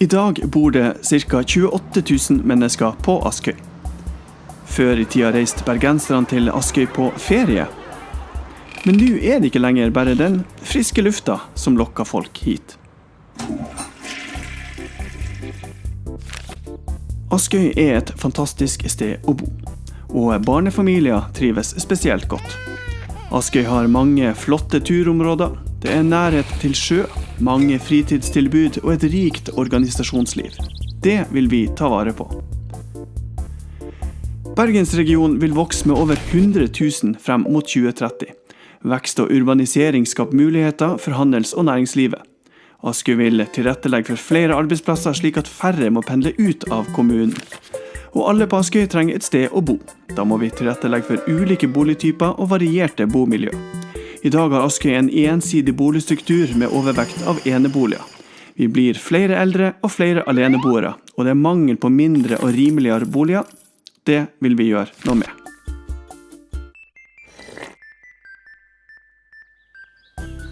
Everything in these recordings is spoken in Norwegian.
I dag bor det ca. 28 000 mennesker på Askøy. Før i tida reiste bergenserne til Askøy på ferie. Men nå er det ikke lenger bare den friske lufta som lokker folk hit. Askøy er et fantastisk sted å bo, og barnefamilier trives spesielt godt. Askøy har mange flotte turområder, det er nærhet til sjø, mange fritidstilbud og et rikt organisasjonsliv. Det vil vi ta vare på. Bergensregionen vil vokse med over 100 000 frem mot 2030. Vekst og urbanisering skaper muligheter for handels- og næringslivet. Askøy vil tilrettelegge for flere arbeidsplasser, slik at færre må pendle ut av kommunen. Og alle på Askøy trenger et sted å bo. Da må vi tilrettelegge for ulike boligtyper og varierte bomiljø. I dag har Askøy en ensidig boligstruktur med overvekt av eneboliger. Vi blir flere eldre og flere aleneboere, og det er mangel på mindre og rimeligere boliger. Det vil vi gjøre noe med.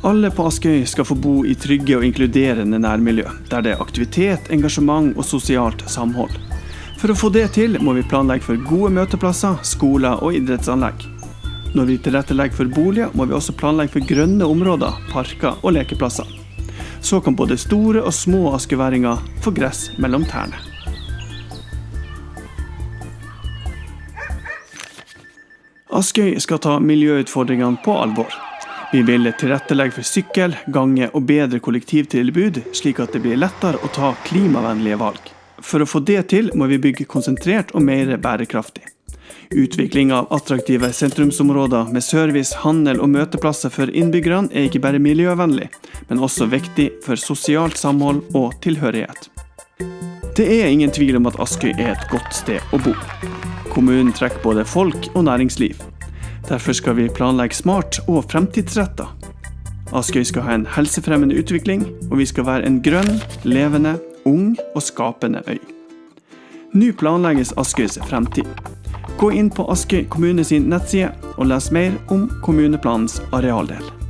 Alle på Askøy skal få bo i trygge og inkluderende nærmiljø, der det er aktivitet, engasjement og sosialt samhold. For å få det til må vi planlegge for gode møteplasser, skoler og idrettsanlegg. Når vi tilrettelegger for boliger, må vi også planlegge for grønne områder, parker og lekeplasser. Så kan både store og små askeværinger få gress mellom tærne. Askøy skal ta miljøutfordringene på alvor. Vi vil tilrettelegge for sykkel, gange og bedre kollektivtilbud, slik at det blir lettere å ta klimavennlige valg. For å få det til må vi bygge konsentrert og mer bærekraftig. Utvikling av attraktive sentrumsområder med service, handel og møteplasser for innbyggerne er ikke bare miljøvennlig, men også viktig for sosialt samhold og tilhørighet. Det er ingen tvil om at Askøy er et godt sted å bo. Kommunen trekker både folk og næringsliv. Derfor skal vi planlegge smart og fremtidsretta. Askøy skal ha en helsefremmende utvikling, og vi skal være en grønn, levende, ung og skapende øy. Nå planlegges Askøys fremtid. Gå inn på Askøy kommune sin nettside og les mer om kommuneplanens arealdel.